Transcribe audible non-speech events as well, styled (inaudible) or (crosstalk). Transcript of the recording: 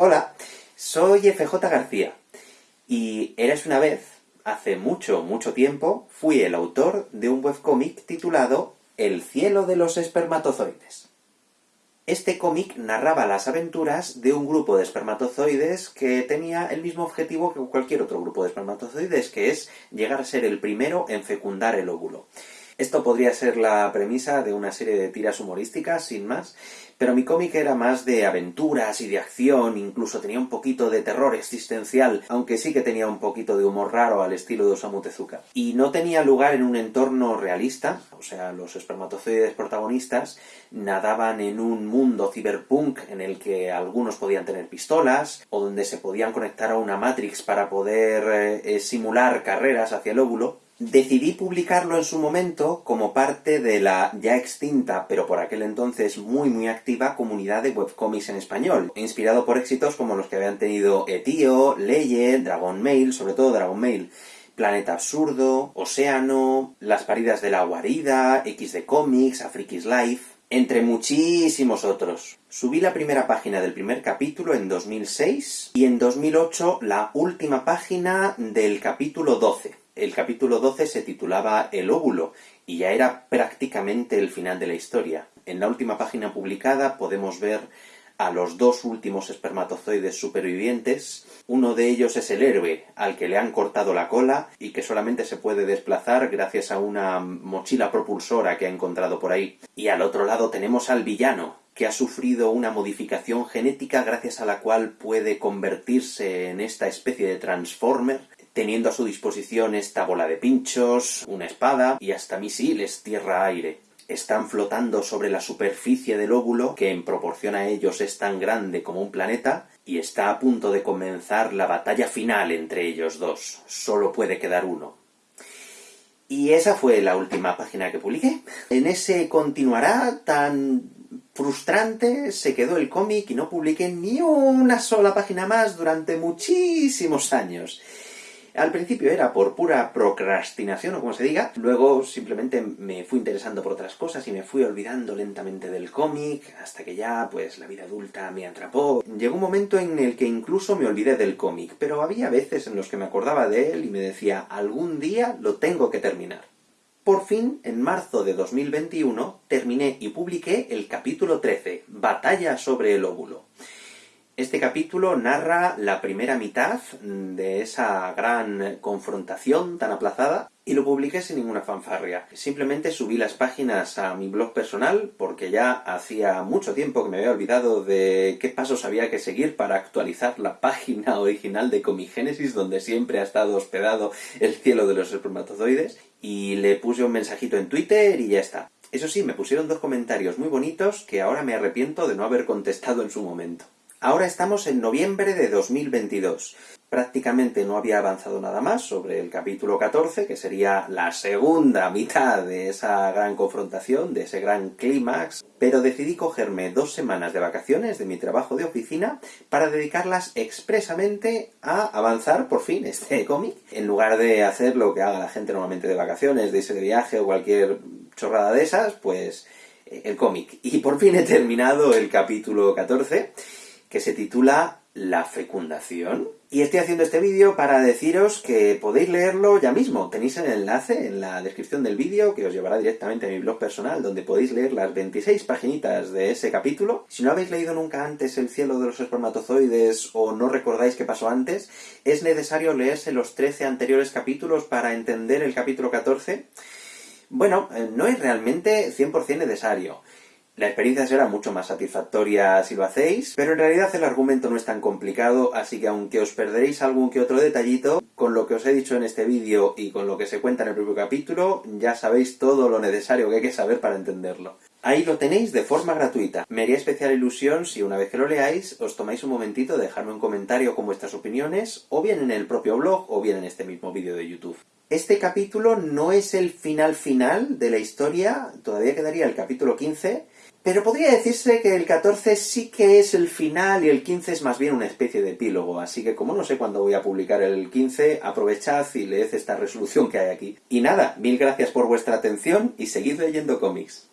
Hola, soy FJ García, y eres una vez, hace mucho, mucho tiempo, fui el autor de un webcómic titulado El cielo de los espermatozoides. Este cómic narraba las aventuras de un grupo de espermatozoides que tenía el mismo objetivo que cualquier otro grupo de espermatozoides, que es llegar a ser el primero en fecundar el óvulo. Esto podría ser la premisa de una serie de tiras humorísticas, sin más, pero mi cómic era más de aventuras y de acción, incluso tenía un poquito de terror existencial, aunque sí que tenía un poquito de humor raro al estilo de Osamu Tezuka. Y no tenía lugar en un entorno realista, o sea, los espermatozoides protagonistas nadaban en un mundo cyberpunk en el que algunos podían tener pistolas, o donde se podían conectar a una Matrix para poder eh, simular carreras hacia el óvulo, Decidí publicarlo en su momento como parte de la ya extinta, pero por aquel entonces muy muy activa, comunidad de webcomics en español, inspirado por éxitos como los que habían tenido Etio, Leye, Dragon Mail, sobre todo Dragon Mail, Planeta Absurdo, Océano, Las paridas de la guarida, X de Comics, Afrikis Life, entre muchísimos otros. Subí la primera página del primer capítulo en 2006 y en 2008 la última página del capítulo 12 el capítulo 12 se titulaba El óvulo, y ya era prácticamente el final de la historia. En la última página publicada podemos ver a los dos últimos espermatozoides supervivientes. Uno de ellos es el héroe, al que le han cortado la cola y que solamente se puede desplazar gracias a una mochila propulsora que ha encontrado por ahí. Y al otro lado tenemos al villano, que ha sufrido una modificación genética gracias a la cual puede convertirse en esta especie de Transformer teniendo a su disposición esta bola de pinchos, una espada y hasta misiles tierra-aire. Están flotando sobre la superficie del óvulo, que en proporción a ellos es tan grande como un planeta, y está a punto de comenzar la batalla final entre ellos dos. Solo puede quedar uno. Y esa fue la última página que publiqué. En ese continuará tan frustrante se quedó el cómic y no publiqué ni una sola página más durante muchísimos años. Al principio era por pura procrastinación, o como se diga, luego simplemente me fui interesando por otras cosas y me fui olvidando lentamente del cómic, hasta que ya, pues, la vida adulta me atrapó. Llegó un momento en el que incluso me olvidé del cómic, pero había veces en los que me acordaba de él y me decía, algún día lo tengo que terminar. Por fin, en marzo de 2021, terminé y publiqué el capítulo 13, Batalla sobre el óvulo. Este capítulo narra la primera mitad de esa gran confrontación tan aplazada y lo publiqué sin ninguna fanfarria. Simplemente subí las páginas a mi blog personal porque ya hacía mucho tiempo que me había olvidado de qué pasos había que seguir para actualizar la página original de Comigénesis donde siempre ha estado hospedado el cielo de los espermatozoides y le puse un mensajito en Twitter y ya está. Eso sí, me pusieron dos comentarios muy bonitos que ahora me arrepiento de no haber contestado en su momento. Ahora estamos en noviembre de 2022. Prácticamente no había avanzado nada más sobre el capítulo 14, que sería la segunda mitad de esa gran confrontación, de ese gran clímax, pero decidí cogerme dos semanas de vacaciones de mi trabajo de oficina para dedicarlas expresamente a avanzar por fin este (laughs) cómic, en lugar de hacer lo que haga la gente normalmente de vacaciones, de irse de viaje o cualquier chorrada de esas, pues el cómic. Y por fin he terminado el capítulo 14, que se titula La fecundación. Y estoy haciendo este vídeo para deciros que podéis leerlo ya mismo. Tenéis el enlace en la descripción del vídeo que os llevará directamente a mi blog personal, donde podéis leer las 26 paginitas de ese capítulo. Si no habéis leído nunca antes El cielo de los espermatozoides o no recordáis qué pasó antes, es necesario leerse los 13 anteriores capítulos para entender el capítulo 14. Bueno, eh, no es realmente 100% necesario. La experiencia será mucho más satisfactoria si lo hacéis, pero en realidad el argumento no es tan complicado, así que aunque os perderéis algún que otro detallito, con lo que os he dicho en este vídeo y con lo que se cuenta en el propio capítulo, ya sabéis todo lo necesario que hay que saber para entenderlo. Ahí lo tenéis de forma gratuita. Me haría especial ilusión si una vez que lo leáis os tomáis un momentito de dejarme un comentario con vuestras opiniones, o bien en el propio blog, o bien en este mismo vídeo de YouTube. Este capítulo no es el final final de la historia, todavía quedaría el capítulo 15, pero podría decirse que el 14 sí que es el final y el 15 es más bien una especie de epílogo, así que como no sé cuándo voy a publicar el 15, aprovechad y leed esta resolución que hay aquí. Y nada, mil gracias por vuestra atención y seguid leyendo cómics.